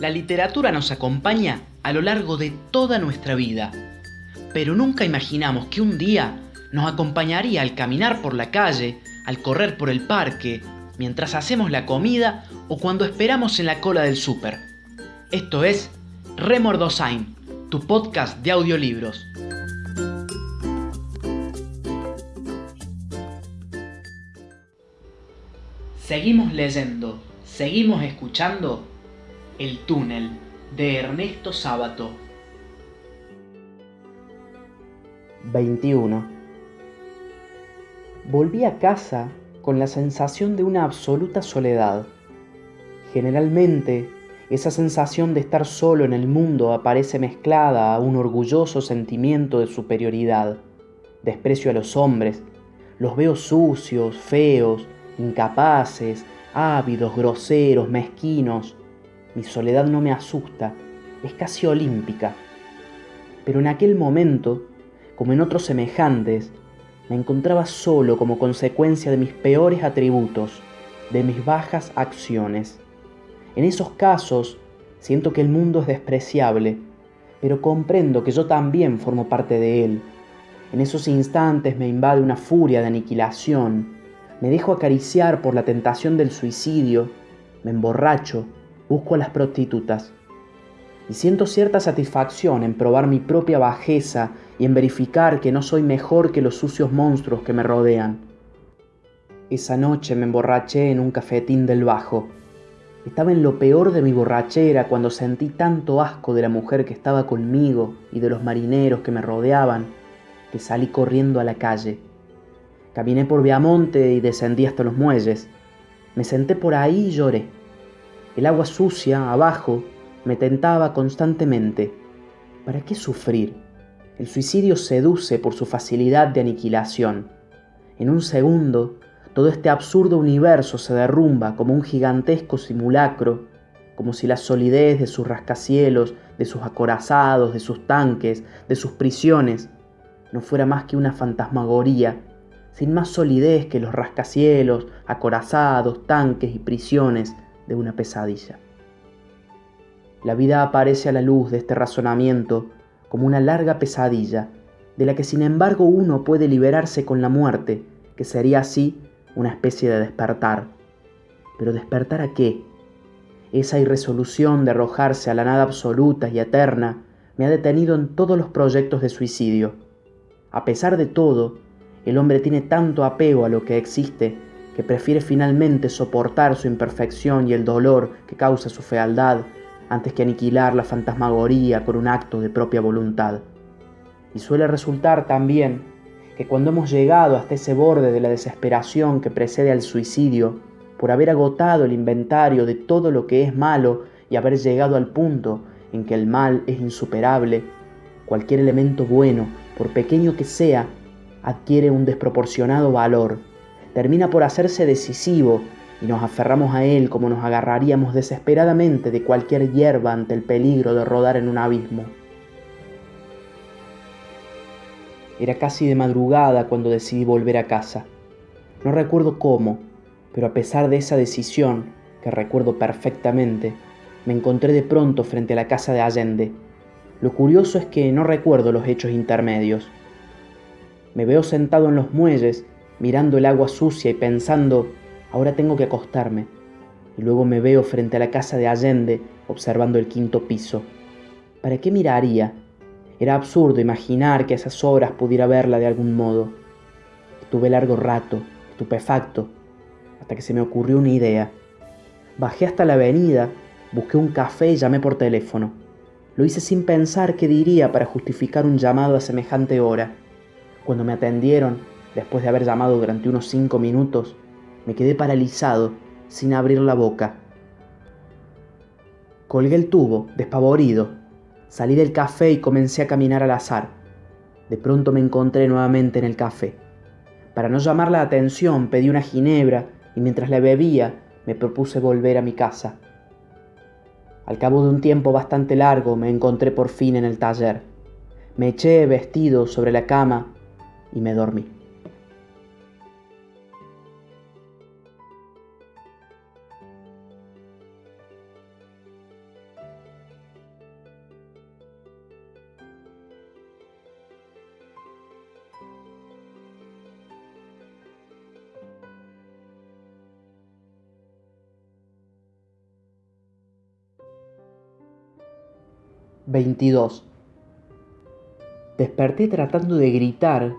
La literatura nos acompaña a lo largo de toda nuestra vida, pero nunca imaginamos que un día nos acompañaría al caminar por la calle, al correr por el parque, mientras hacemos la comida o cuando esperamos en la cola del súper. Esto es Remordosain, tu podcast de audiolibros. Seguimos leyendo, seguimos escuchando El túnel de Ernesto Sábato. 21. Volví a casa con la sensación de una absoluta soledad. Generalmente, esa sensación de estar solo en el mundo aparece mezclada a un orgulloso sentimiento de superioridad. Desprecio a los hombres, los veo sucios, feos, incapaces, ávidos, groseros, mezquinos. Mi soledad no me asusta, es casi olímpica. Pero en aquel momento, como en otros semejantes, me encontraba solo como consecuencia de mis peores atributos, de mis bajas acciones. En esos casos, siento que el mundo es despreciable, pero comprendo que yo también formo parte de él. En esos instantes me invade una furia de aniquilación, me dejo acariciar por la tentación del suicidio, me emborracho, busco a las prostitutas. Y siento cierta satisfacción en probar mi propia bajeza y en verificar que no soy mejor que los sucios monstruos que me rodean. Esa noche me emborraché en un cafetín del Bajo. Estaba en lo peor de mi borrachera cuando sentí tanto asco de la mujer que estaba conmigo y de los marineros que me rodeaban que salí corriendo a la calle. Caminé por Viamonte y descendí hasta los muelles. Me senté por ahí y lloré. El agua sucia, abajo, me tentaba constantemente. ¿Para qué sufrir? El suicidio seduce por su facilidad de aniquilación. En un segundo, todo este absurdo universo se derrumba como un gigantesco simulacro, como si la solidez de sus rascacielos, de sus acorazados, de sus tanques, de sus prisiones, no fuera más que una fantasmagoría sin más solidez que los rascacielos, acorazados, tanques y prisiones de una pesadilla. La vida aparece a la luz de este razonamiento como una larga pesadilla, de la que sin embargo uno puede liberarse con la muerte, que sería así una especie de despertar. Pero despertar a qué? Esa irresolución de arrojarse a la nada absoluta y eterna me ha detenido en todos los proyectos de suicidio. A pesar de todo, el hombre tiene tanto apego a lo que existe que prefiere finalmente soportar su imperfección y el dolor que causa su fealdad antes que aniquilar la fantasmagoría con un acto de propia voluntad. Y suele resultar también que cuando hemos llegado hasta ese borde de la desesperación que precede al suicidio, por haber agotado el inventario de todo lo que es malo y haber llegado al punto en que el mal es insuperable, cualquier elemento bueno, por pequeño que sea, adquiere un desproporcionado valor, termina por hacerse decisivo y nos aferramos a él como nos agarraríamos desesperadamente de cualquier hierba ante el peligro de rodar en un abismo. Era casi de madrugada cuando decidí volver a casa. No recuerdo cómo, pero a pesar de esa decisión, que recuerdo perfectamente, me encontré de pronto frente a la casa de Allende. Lo curioso es que no recuerdo los hechos intermedios. Me veo sentado en los muelles, mirando el agua sucia y pensando, ahora tengo que acostarme. Y luego me veo frente a la casa de Allende, observando el quinto piso. ¿Para qué miraría? Era absurdo imaginar que a esas horas pudiera verla de algún modo. Estuve largo rato, estupefacto, hasta que se me ocurrió una idea. Bajé hasta la avenida, busqué un café y llamé por teléfono. Lo hice sin pensar qué diría para justificar un llamado a semejante hora. Cuando me atendieron, después de haber llamado durante unos cinco minutos, me quedé paralizado, sin abrir la boca. Colgué el tubo, despavorido. Salí del café y comencé a caminar al azar. De pronto me encontré nuevamente en el café. Para no llamar la atención pedí una ginebra y mientras la bebía me propuse volver a mi casa. Al cabo de un tiempo bastante largo me encontré por fin en el taller. Me eché vestido sobre la cama y me dormí. 22. Desperté tratando de gritar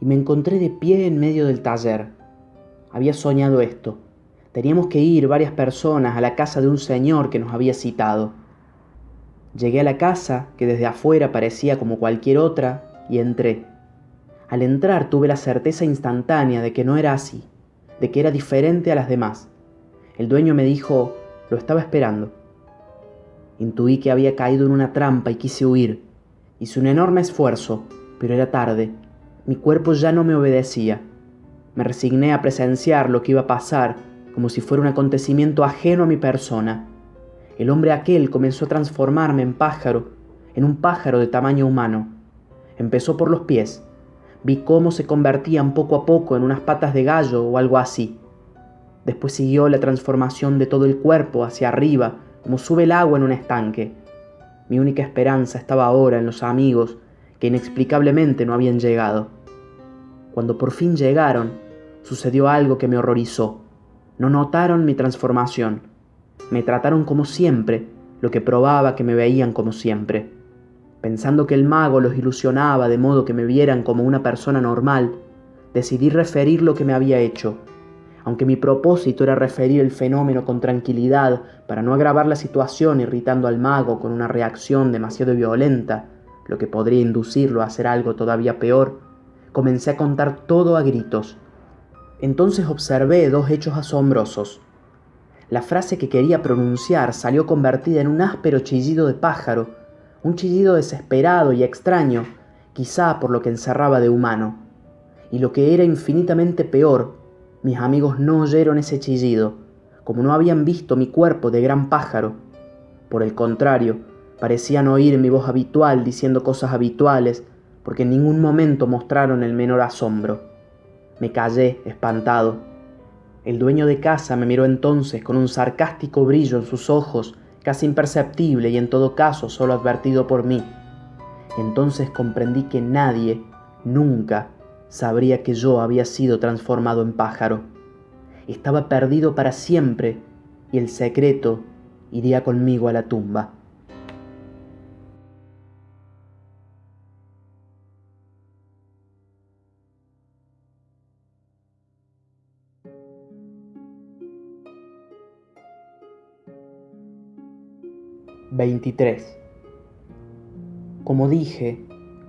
y me encontré de pie en medio del taller. Había soñado esto. Teníamos que ir varias personas a la casa de un señor que nos había citado. Llegué a la casa, que desde afuera parecía como cualquier otra, y entré. Al entrar tuve la certeza instantánea de que no era así, de que era diferente a las demás. El dueño me dijo, lo estaba esperando. Intuí que había caído en una trampa y quise huir. Hice un enorme esfuerzo, pero era tarde. Mi cuerpo ya no me obedecía. Me resigné a presenciar lo que iba a pasar como si fuera un acontecimiento ajeno a mi persona. El hombre aquel comenzó a transformarme en pájaro, en un pájaro de tamaño humano. Empezó por los pies. Vi cómo se convertían poco a poco en unas patas de gallo o algo así. Después siguió la transformación de todo el cuerpo hacia arriba, como sube el agua en un estanque. Mi única esperanza estaba ahora en los amigos que inexplicablemente no habían llegado. Cuando por fin llegaron, sucedió algo que me horrorizó. No notaron mi transformación. Me trataron como siempre, lo que probaba que me veían como siempre. Pensando que el mago los ilusionaba de modo que me vieran como una persona normal, decidí referir lo que me había hecho aunque mi propósito era referir el fenómeno con tranquilidad para no agravar la situación irritando al mago con una reacción demasiado violenta, lo que podría inducirlo a hacer algo todavía peor, comencé a contar todo a gritos. Entonces observé dos hechos asombrosos. La frase que quería pronunciar salió convertida en un áspero chillido de pájaro, un chillido desesperado y extraño, quizá por lo que encerraba de humano. Y lo que era infinitamente peor, mis amigos no oyeron ese chillido, como no habían visto mi cuerpo de gran pájaro. Por el contrario, parecían oír mi voz habitual diciendo cosas habituales, porque en ningún momento mostraron el menor asombro. Me callé, espantado. El dueño de casa me miró entonces con un sarcástico brillo en sus ojos, casi imperceptible y en todo caso solo advertido por mí. Entonces comprendí que nadie, nunca, sabría que yo había sido transformado en pájaro. Estaba perdido para siempre y el secreto iría conmigo a la tumba. ...23... Como dije,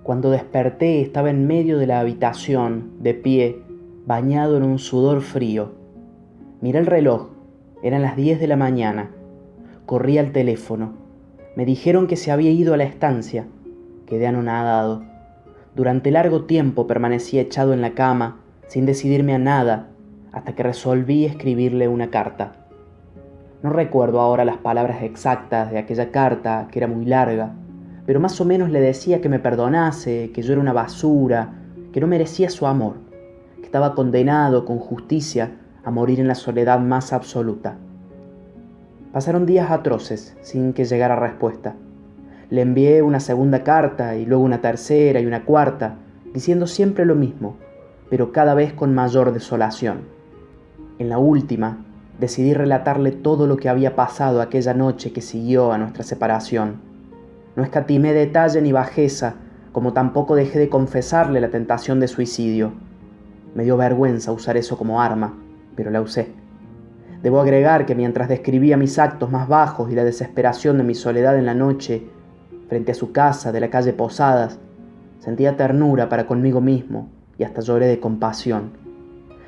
cuando desperté estaba en medio de la habitación, de pie, bañado en un sudor frío. Miré el reloj, eran las 10 de la mañana. Corrí al teléfono. Me dijeron que se había ido a la estancia. Quedé anonadado. Durante largo tiempo permanecí echado en la cama, sin decidirme a nada, hasta que resolví escribirle una carta. No recuerdo ahora las palabras exactas de aquella carta, que era muy larga, pero más o menos le decía que me perdonase, que yo era una basura, que no merecía su amor, que estaba condenado con justicia a morir en la soledad más absoluta. Pasaron días atroces sin que llegara respuesta. Le envié una segunda carta y luego una tercera y una cuarta, diciendo siempre lo mismo, pero cada vez con mayor desolación. En la última, decidí relatarle todo lo que había pasado aquella noche que siguió a nuestra separación no escatimé detalle ni bajeza, como tampoco dejé de confesarle la tentación de suicidio. Me dio vergüenza usar eso como arma, pero la usé. Debo agregar que mientras describía mis actos más bajos y la desesperación de mi soledad en la noche, frente a su casa de la calle Posadas, sentía ternura para conmigo mismo y hasta lloré de compasión.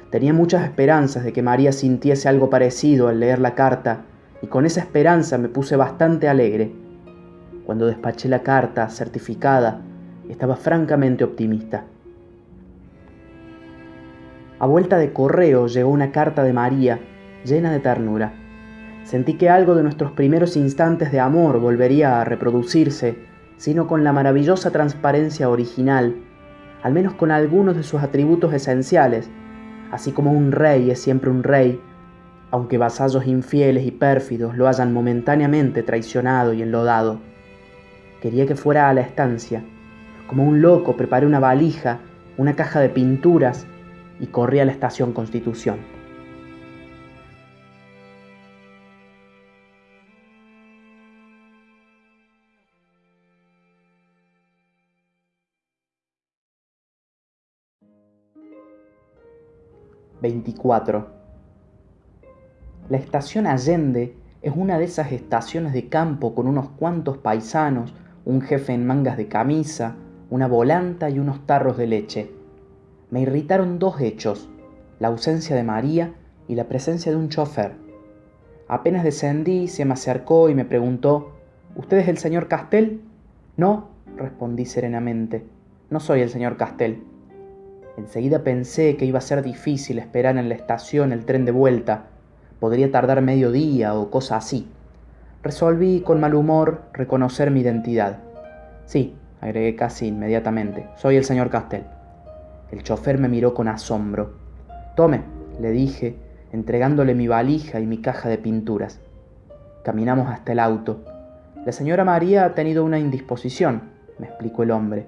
Tenía muchas esperanzas de que María sintiese algo parecido al leer la carta, y con esa esperanza me puse bastante alegre cuando despaché la carta certificada, estaba francamente optimista. A vuelta de correo llegó una carta de María, llena de ternura. Sentí que algo de nuestros primeros instantes de amor volvería a reproducirse, sino con la maravillosa transparencia original, al menos con algunos de sus atributos esenciales, así como un rey es siempre un rey, aunque vasallos infieles y pérfidos lo hayan momentáneamente traicionado y enlodado. Quería que fuera a la estancia. Como un loco preparé una valija, una caja de pinturas y corrí a la estación Constitución. ...24... La estación Allende es una de esas estaciones de campo con unos cuantos paisanos un jefe en mangas de camisa, una volanta y unos tarros de leche. Me irritaron dos hechos, la ausencia de María y la presencia de un chofer. Apenas descendí, se me acercó y me preguntó, ¿Usted es el señor Castel? No, respondí serenamente, no soy el señor Castel. Enseguida pensé que iba a ser difícil esperar en la estación el tren de vuelta. Podría tardar medio día o cosa así. Resolví con mal humor reconocer mi identidad. Sí, agregué casi inmediatamente, soy el señor Castel. El chofer me miró con asombro. Tome, le dije, entregándole mi valija y mi caja de pinturas. Caminamos hasta el auto. La señora María ha tenido una indisposición, me explicó el hombre.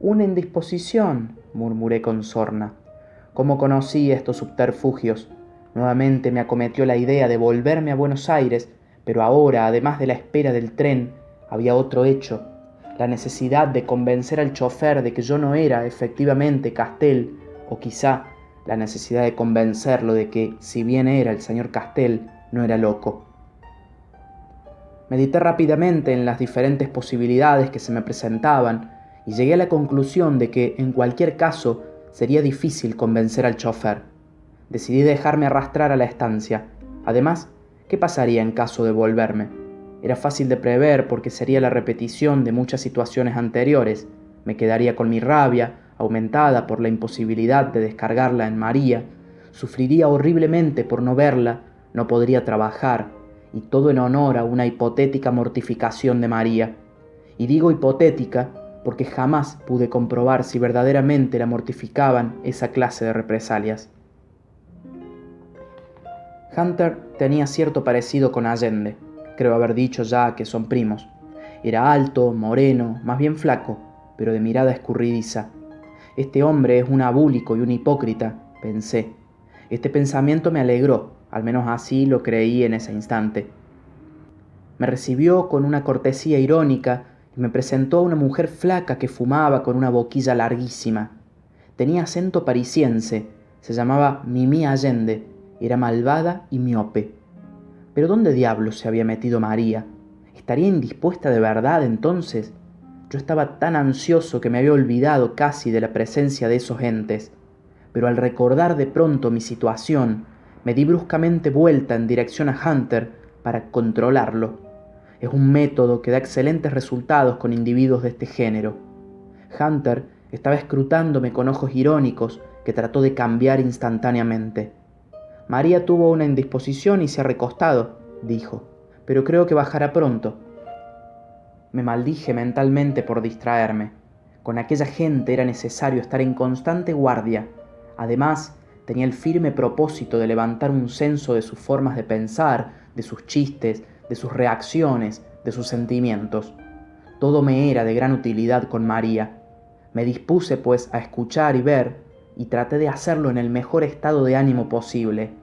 Una indisposición, murmuré con sorna. ¿Cómo conocí estos subterfugios? Nuevamente me acometió la idea de volverme a Buenos Aires, pero ahora, además de la espera del tren, había otro hecho, la necesidad de convencer al chofer de que yo no era efectivamente Castel, o quizá la necesidad de convencerlo de que, si bien era el señor Castel, no era loco. Medité rápidamente en las diferentes posibilidades que se me presentaban y llegué a la conclusión de que, en cualquier caso, sería difícil convencer al chofer. Decidí dejarme arrastrar a la estancia. Además, ¿qué pasaría en caso de volverme? Era fácil de prever porque sería la repetición de muchas situaciones anteriores. Me quedaría con mi rabia, aumentada por la imposibilidad de descargarla en María. Sufriría horriblemente por no verla, no podría trabajar, y todo en honor a una hipotética mortificación de María. Y digo hipotética porque jamás pude comprobar si verdaderamente la mortificaban esa clase de represalias. Hunter tenía cierto parecido con Allende, creo haber dicho ya que son primos. Era alto, moreno, más bien flaco, pero de mirada escurridiza. Este hombre es un abúlico y un hipócrita, pensé. Este pensamiento me alegró, al menos así lo creí en ese instante. Me recibió con una cortesía irónica y me presentó a una mujer flaca que fumaba con una boquilla larguísima. Tenía acento parisiense, se llamaba Mimi Allende, era malvada y miope. Pero ¿dónde diablos se había metido María? ¿Estaría indispuesta de verdad entonces? Yo estaba tan ansioso que me había olvidado casi de la presencia de esos entes, pero al recordar de pronto mi situación, me di bruscamente vuelta en dirección a Hunter para controlarlo. Es un método que da excelentes resultados con individuos de este género. Hunter estaba escrutándome con ojos irónicos que trató de cambiar instantáneamente. María tuvo una indisposición y se ha recostado, dijo, pero creo que bajará pronto. Me maldije mentalmente por distraerme. Con aquella gente era necesario estar en constante guardia. Además, tenía el firme propósito de levantar un censo de sus formas de pensar, de sus chistes, de sus reacciones, de sus sentimientos. Todo me era de gran utilidad con María. Me dispuse, pues, a escuchar y ver, y traté de hacerlo en el mejor estado de ánimo posible.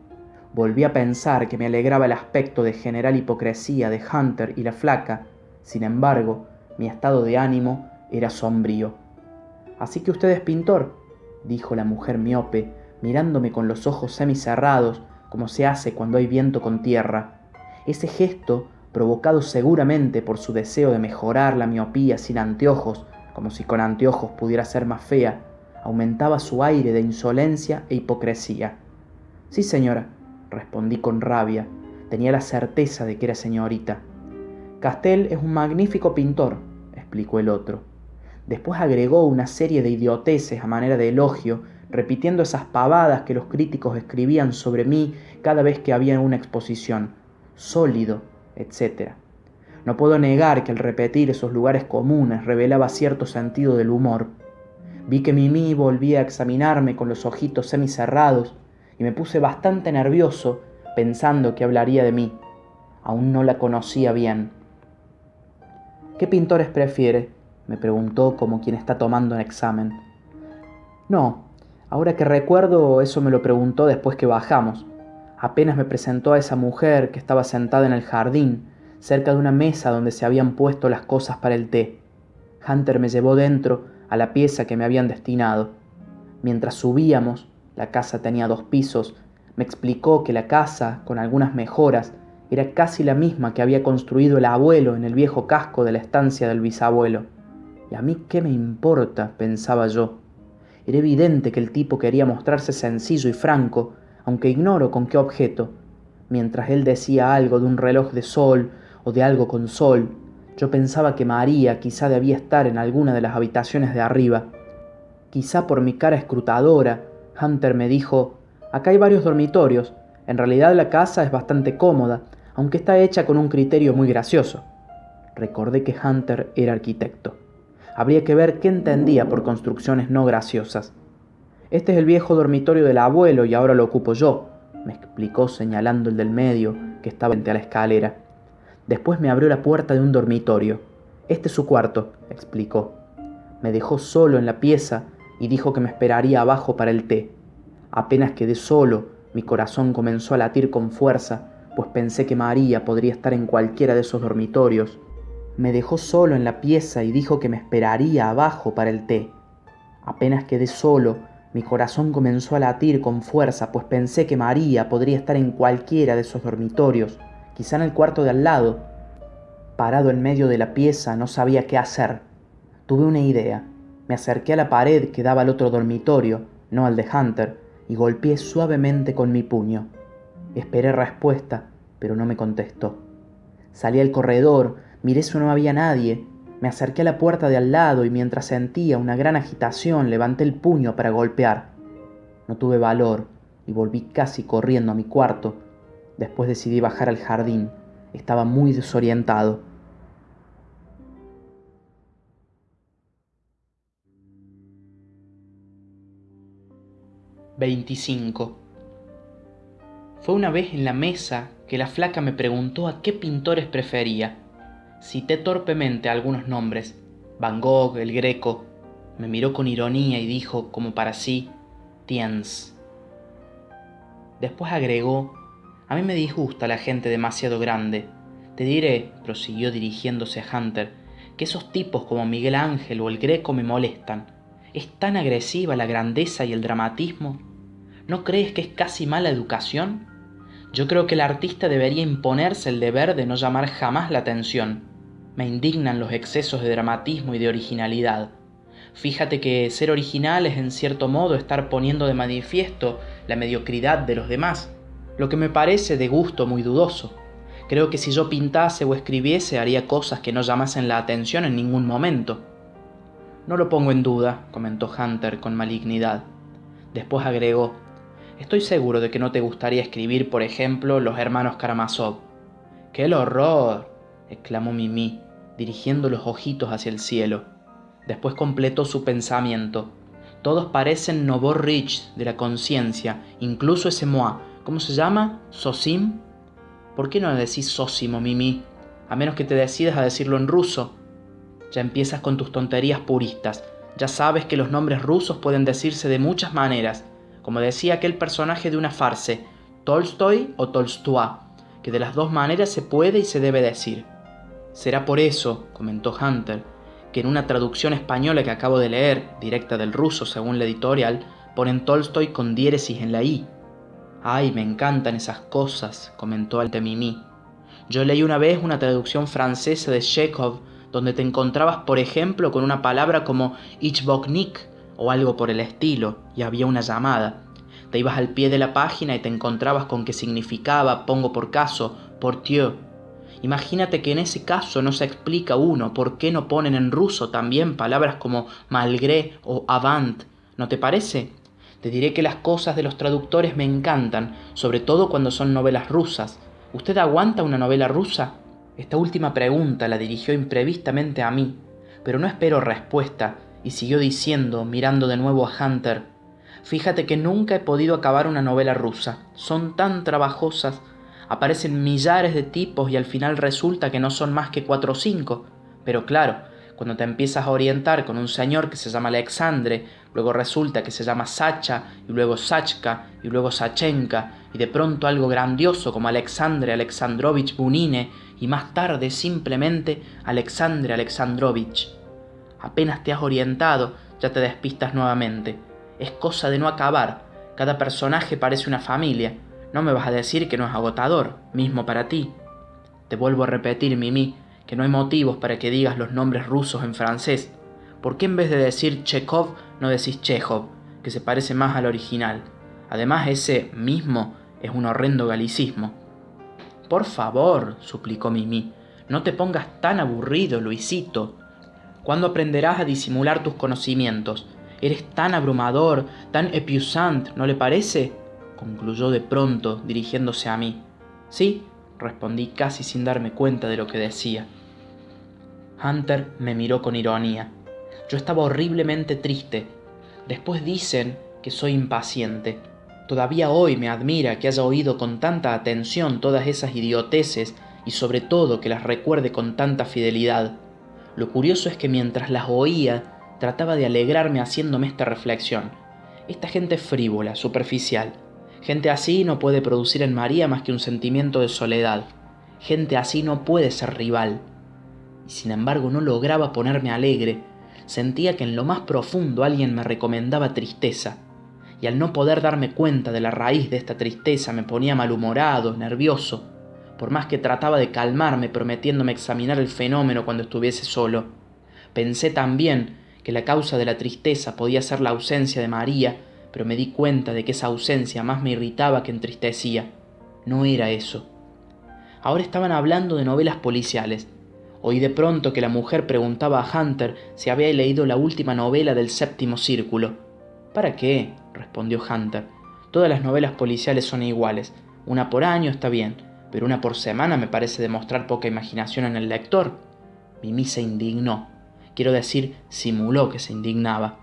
Volví a pensar que me alegraba el aspecto de general hipocresía de Hunter y la flaca, sin embargo, mi estado de ánimo era sombrío. Así que usted es pintor, dijo la mujer miope, mirándome con los ojos semicerrados, como se hace cuando hay viento con tierra. Ese gesto, provocado seguramente por su deseo de mejorar la miopía sin anteojos, como si con anteojos pudiera ser más fea, aumentaba su aire de insolencia e hipocresía. Sí, señora, respondí con rabia. Tenía la certeza de que era señorita. Castel es un magnífico pintor, explicó el otro. Después agregó una serie de idioteces a manera de elogio, repitiendo esas pavadas que los críticos escribían sobre mí cada vez que había una exposición, sólido, etc. No puedo negar que al repetir esos lugares comunes revelaba cierto sentido del humor. Vi que Mimi volvía a examinarme con los ojitos semicerrados y me puse bastante nervioso pensando que hablaría de mí. Aún no la conocía bien. ¿Qué pintores prefiere? me preguntó como quien está tomando un examen. No, ahora que recuerdo eso me lo preguntó después que bajamos. Apenas me presentó a esa mujer que estaba sentada en el jardín, cerca de una mesa donde se habían puesto las cosas para el té. Hunter me llevó dentro a la pieza que me habían destinado. Mientras subíamos, La casa tenía dos pisos. Me explicó que la casa, con algunas mejoras, era casi la misma que había construido el abuelo en el viejo casco de la estancia del bisabuelo. ¿Y a mí qué me importa? pensaba yo. Era evidente que el tipo quería mostrarse sencillo y franco, aunque ignoro con qué objeto. Mientras él decía algo de un reloj de sol o de algo con sol, yo pensaba que María quizá debía estar en alguna de las habitaciones de arriba. Quizá por mi cara escrutadora, Hunter me dijo, acá hay varios dormitorios, en realidad la casa es bastante cómoda, aunque está hecha con un criterio muy gracioso. Recordé que Hunter era arquitecto. Habría que ver qué entendía por construcciones no graciosas. Este es el viejo dormitorio del abuelo y ahora lo ocupo yo, me explicó señalando el del medio, que estaba frente a la escalera. Después me abrió la puerta de un dormitorio. Este es su cuarto, explicó. Me dejó solo en la pieza y dijo que me esperaría abajo para el té. Apenas quedé solo, mi corazón comenzó a latir con fuerza pues pensé que María podría estar en cualquiera de esos dormitorios. Me dejó solo en la pieza y dijo que me esperaría abajo para el té. Apenas quedé solo, mi corazón comenzó a latir con fuerza, pues pensé que María podría estar en cualquiera de esos dormitorios, quizá en el cuarto de al lado. Parado en medio de la pieza, no sabía qué hacer. Tuve una idea. Me acerqué a la pared que daba al otro dormitorio, no al de Hunter, y golpeé suavemente con mi puño. Esperé respuesta, pero no me contestó. Salí al corredor, miré si no había nadie, me acerqué a la puerta de al lado y mientras sentía una gran agitación levanté el puño para golpear. No tuve valor y volví casi corriendo a mi cuarto. Después decidí bajar al jardín. Estaba muy desorientado. Veinticinco. Fue una vez en la mesa que la flaca me preguntó a qué pintores prefería. Cité torpemente algunos nombres, Van Gogh, el Greco. Me miró con ironía y dijo, como para sí, Tiens. Después agregó, a mí me disgusta la gente demasiado grande. Te diré, prosiguió dirigiéndose a Hunter, que esos tipos como Miguel Ángel o el Greco me molestan. Es tan agresiva la grandeza y el dramatismo. ¿No crees que es casi mala educación? Yo creo que el artista debería imponerse el deber de no llamar jamás la atención. Me indignan los excesos de dramatismo y de originalidad. Fíjate que ser original es en cierto modo estar poniendo de manifiesto la mediocridad de los demás, lo que me parece de gusto muy dudoso. Creo que si yo pintase o escribiese haría cosas que no llamasen la atención en ningún momento. No lo pongo en duda, comentó Hunter con malignidad. Después agregó, Estoy seguro de que no te gustaría escribir, por ejemplo, Los hermanos Karamazov. ¡Qué horror! exclamó Mimi, dirigiendo los ojitos hacia el cielo. Después completó su pensamiento. Todos parecen Novor Rich de la conciencia, incluso ese Moa. ¿Cómo se llama? ¿Sosim? ¿Por qué no decís Sosimo, Mimi? A menos que te decidas a decirlo en ruso. Ya empiezas con tus tonterías puristas. Ya sabes que los nombres rusos pueden decirse de muchas maneras como decía aquel personaje de una farce, Tolstoy o Tolstoy, que de las dos maneras se puede y se debe decir. Será por eso, comentó Hunter, que en una traducción española que acabo de leer, directa del ruso según la editorial, ponen Tolstoy con diéresis en la I. Ay, me encantan esas cosas, comentó Altemimí. Yo leí una vez una traducción francesa de Chekhov, donde te encontrabas, por ejemplo, con una palabra como Ichboknik, o algo por el estilo, y había una llamada. Te ibas al pie de la página y te encontrabas con que significaba, pongo por caso, portieu. Imagínate que en ese caso no se explica uno por qué no ponen en ruso también palabras como malgré o avant, ¿no te parece? Te diré que las cosas de los traductores me encantan, sobre todo cuando son novelas rusas. ¿Usted aguanta una novela rusa? Esta última pregunta la dirigió imprevistamente a mí, pero no espero respuesta, y siguió diciendo, mirando de nuevo a Hunter, Fíjate que nunca he podido acabar una novela rusa. Son tan trabajosas. Aparecen millares de tipos y al final resulta que no son más que cuatro o cinco. Pero claro, cuando te empiezas a orientar con un señor que se llama Alexandre, luego resulta que se llama Sacha, y luego Sachka, y luego Sachenka, y de pronto algo grandioso como Alexandre Alexandrovich Bunine, y más tarde simplemente Alexandre Alexandrovich. Apenas te has orientado, ya te despistas nuevamente. Es cosa de no acabar. Cada personaje parece una familia. No me vas a decir que no es agotador, mismo para ti. Te vuelvo a repetir, Mimi, que no hay motivos para que digas los nombres rusos en francés. ¿Por qué en vez de decir Chekhov no decís Chekhov, que se parece más al original? Además, ese mismo es un horrendo galicismo. Por favor, suplicó Mimi, no te pongas tan aburrido, Luisito. ¿Cuándo aprenderás a disimular tus conocimientos? Eres tan abrumador, tan épuisant, ¿no le parece? concluyó de pronto, dirigiéndose a mí. Sí, respondí casi sin darme cuenta de lo que decía. Hunter me miró con ironía. Yo estaba horriblemente triste. Después dicen que soy impaciente. Todavía hoy me admira que haya oído con tanta atención todas esas idioteces y sobre todo que las recuerde con tanta fidelidad. Lo curioso es que mientras las oía, trataba de alegrarme haciéndome esta reflexión. Esta gente frívola, superficial. Gente así no puede producir en María más que un sentimiento de soledad. Gente así no puede ser rival. Y sin embargo no lograba ponerme alegre. Sentía que en lo más profundo alguien me recomendaba tristeza. Y al no poder darme cuenta de la raíz de esta tristeza me ponía malhumorado, nervioso, por más que trataba de calmarme prometiéndome examinar el fenómeno cuando estuviese solo. Pensé también que la causa de la tristeza podía ser la ausencia de María, pero me di cuenta de que esa ausencia más me irritaba que entristecía. No era eso. Ahora estaban hablando de novelas policiales. Oí de pronto que la mujer preguntaba a Hunter si había leído la última novela del séptimo círculo. ¿Para qué? Respondió Hunter. Todas las novelas policiales son iguales. Una por año está bien, pero una por semana me parece demostrar poca imaginación en el lector. Mimi se indignó. Quiero decir, simuló que se indignaba.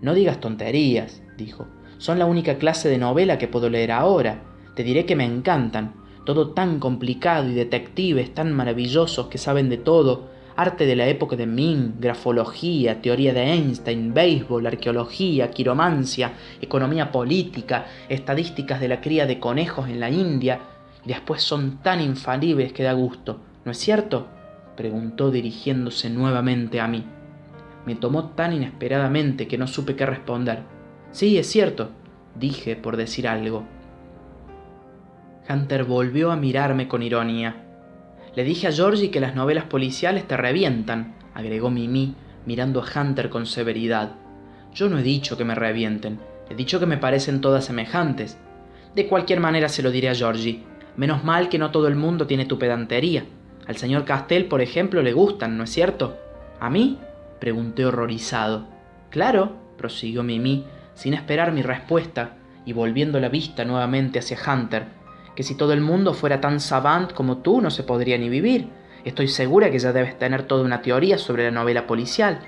No digas tonterías, dijo. Son la única clase de novela que puedo leer ahora. Te diré que me encantan. Todo tan complicado y detectives tan maravillosos que saben de todo. Arte de la época de Ming, grafología, teoría de Einstein, béisbol, arqueología, quiromancia, economía política, estadísticas de la cría de conejos en la India. Y después son tan infalibles que da gusto. ¿No es cierto? preguntó dirigiéndose nuevamente a mí. Me tomó tan inesperadamente que no supe qué responder. Sí, es cierto, dije por decir algo. Hunter volvió a mirarme con ironía. Le dije a Georgie que las novelas policiales te revientan, agregó Mimi, mirando a Hunter con severidad. Yo no he dicho que me revienten, he dicho que me parecen todas semejantes. De cualquier manera se lo diré a Georgie. Menos mal que no todo el mundo tiene tu pedantería. Al señor Castell, por ejemplo, le gustan, ¿no es cierto? ¿A mí? pregunté horrorizado. Claro, prosiguió Mimi, sin esperar mi respuesta, y volviendo la vista nuevamente hacia Hunter, que si todo el mundo fuera tan savant como tú no se podría ni vivir. Estoy segura que ya debes tener toda una teoría sobre la novela policial.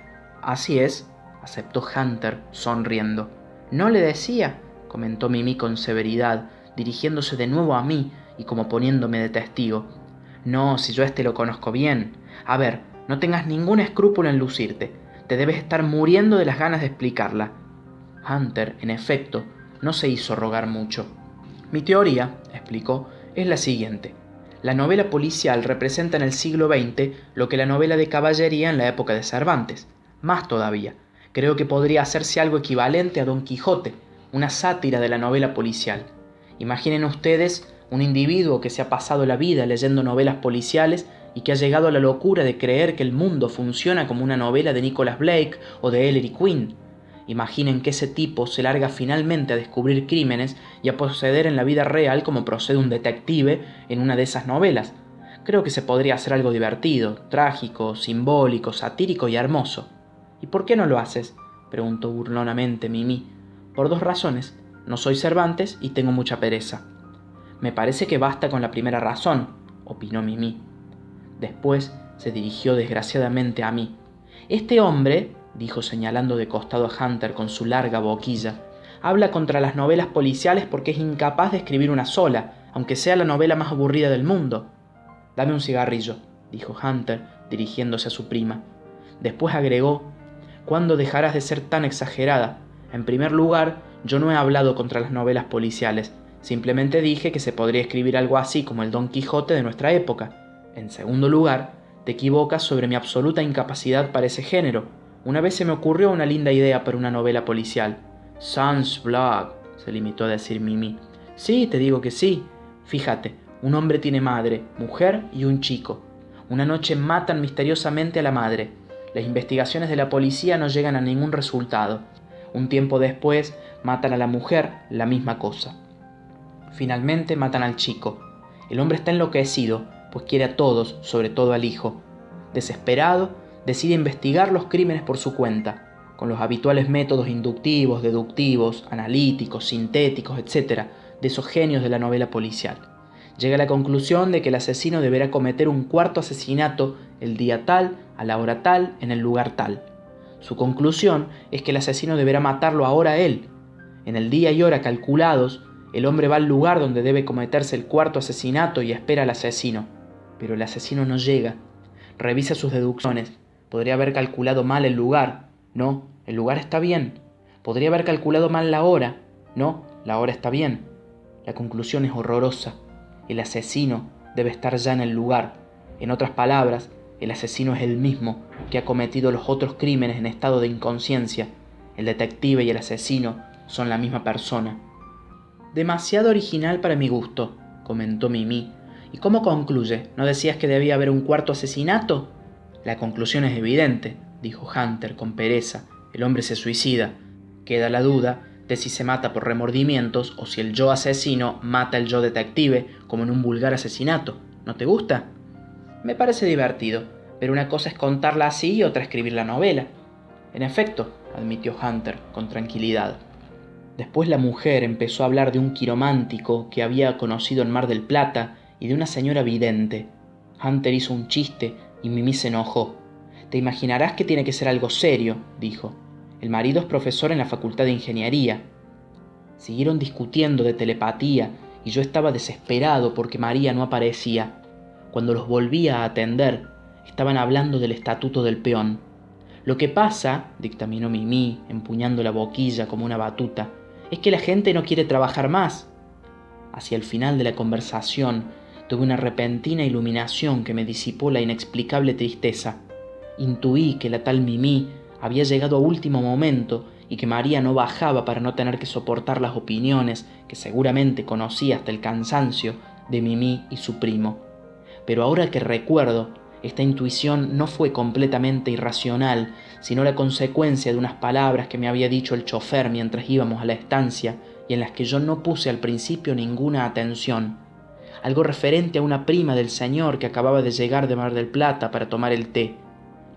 Así es, aceptó Hunter, sonriendo. No le decía, comentó Mimi con severidad, dirigiéndose de nuevo a mí y como poniéndome de testigo. No, si yo este lo conozco bien. A ver, no tengas ningún escrúpulo en lucirte. Te debes estar muriendo de las ganas de explicarla. Hunter, en efecto, no se hizo rogar mucho. Mi teoría, explicó, es la siguiente. La novela policial representa en el siglo XX lo que la novela de caballería en la época de Cervantes. Más todavía, creo que podría hacerse algo equivalente a Don Quijote, una sátira de la novela policial. Imaginen ustedes un individuo que se ha pasado la vida leyendo novelas policiales y que ha llegado a la locura de creer que el mundo funciona como una novela de Nicholas Blake o de Ellery Quinn. Imaginen que ese tipo se larga finalmente a descubrir crímenes y a proceder en la vida real como procede un detective en una de esas novelas. Creo que se podría hacer algo divertido, trágico, simbólico, satírico y hermoso. ¿Y por qué no lo haces? preguntó burlonamente Mimi. Por dos razones. No soy Cervantes y tengo mucha pereza. Me parece que basta con la primera razón, opinó Mimi. Después se dirigió desgraciadamente a mí. Este hombre, dijo señalando de costado a Hunter con su larga boquilla, habla contra las novelas policiales porque es incapaz de escribir una sola, aunque sea la novela más aburrida del mundo. Dame un cigarrillo, dijo Hunter, dirigiéndose a su prima. Después agregó, ¿cuándo dejarás de ser tan exagerada? En primer lugar, yo no he hablado contra las novelas policiales, Simplemente dije que se podría escribir algo así como el Don Quijote de nuestra época. En segundo lugar, te equivocas sobre mi absoluta incapacidad para ese género. Una vez se me ocurrió una linda idea para una novela policial. Sans blague, se limitó a decir Mimi. Sí, te digo que sí. Fíjate, un hombre tiene madre, mujer y un chico. Una noche matan misteriosamente a la madre. Las investigaciones de la policía no llegan a ningún resultado. Un tiempo después matan a la mujer, la misma cosa. Finalmente matan al chico. El hombre está enloquecido, pues quiere a todos, sobre todo al hijo. Desesperado, decide investigar los crímenes por su cuenta, con los habituales métodos inductivos, deductivos, analíticos, sintéticos, etc., de esos genios de la novela policial. Llega a la conclusión de que el asesino deberá cometer un cuarto asesinato el día tal, a la hora tal, en el lugar tal. Su conclusión es que el asesino deberá matarlo ahora él. En el día y hora calculados, el hombre va al lugar donde debe cometerse el cuarto asesinato y espera al asesino. Pero el asesino no llega. Revisa sus deducciones. Podría haber calculado mal el lugar. No, el lugar está bien. Podría haber calculado mal la hora. No, la hora está bien. La conclusión es horrorosa. El asesino debe estar ya en el lugar. En otras palabras, el asesino es el mismo que ha cometido los otros crímenes en estado de inconsciencia. El detective y el asesino son la misma persona. Demasiado original para mi gusto, comentó Mimi. ¿Y cómo concluye? ¿No decías que debía haber un cuarto asesinato? La conclusión es evidente, dijo Hunter con pereza. El hombre se suicida. Queda la duda de si se mata por remordimientos o si el yo asesino mata al yo detective, como en un vulgar asesinato. ¿No te gusta? Me parece divertido, pero una cosa es contarla así y otra escribir la novela. En efecto, admitió Hunter con tranquilidad. Después la mujer empezó a hablar de un quiromántico que había conocido en Mar del Plata y de una señora vidente. Hunter hizo un chiste y Mimi se enojó. Te imaginarás que tiene que ser algo serio, dijo. El marido es profesor en la Facultad de Ingeniería. Siguieron discutiendo de telepatía y yo estaba desesperado porque María no aparecía. Cuando los volvía a atender, estaban hablando del estatuto del peón. Lo que pasa, dictaminó Mimi, empuñando la boquilla como una batuta, es que la gente no quiere trabajar más. Hacia el final de la conversación tuve una repentina iluminación que me disipó la inexplicable tristeza. Intuí que la tal Mimi había llegado a último momento y que María no bajaba para no tener que soportar las opiniones que seguramente conocía hasta el cansancio de Mimi y su primo. Pero ahora que recuerdo, esta intuición no fue completamente irracional, sino la consecuencia de unas palabras que me había dicho el chofer mientras íbamos a la estancia y en las que yo no puse al principio ninguna atención. Algo referente a una prima del señor que acababa de llegar de Mar del Plata para tomar el té.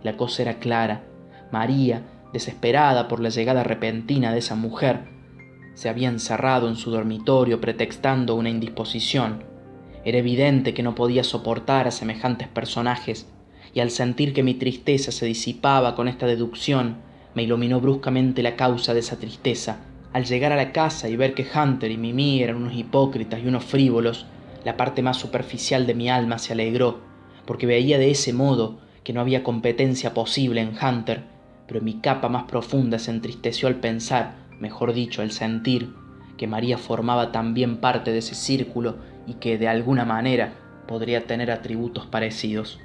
La cosa era clara María, desesperada por la llegada repentina de esa mujer, se había encerrado en su dormitorio pretextando una indisposición. Era evidente que no podía soportar a semejantes personajes, y al sentir que mi tristeza se disipaba con esta deducción, me iluminó bruscamente la causa de esa tristeza. Al llegar a la casa y ver que Hunter y Mimi eran unos hipócritas y unos frívolos, la parte más superficial de mi alma se alegró, porque veía de ese modo que no había competencia posible en Hunter pero mi capa más profunda se entristeció al pensar, mejor dicho, al sentir, que María formaba también parte de ese círculo y que de alguna manera podría tener atributos parecidos.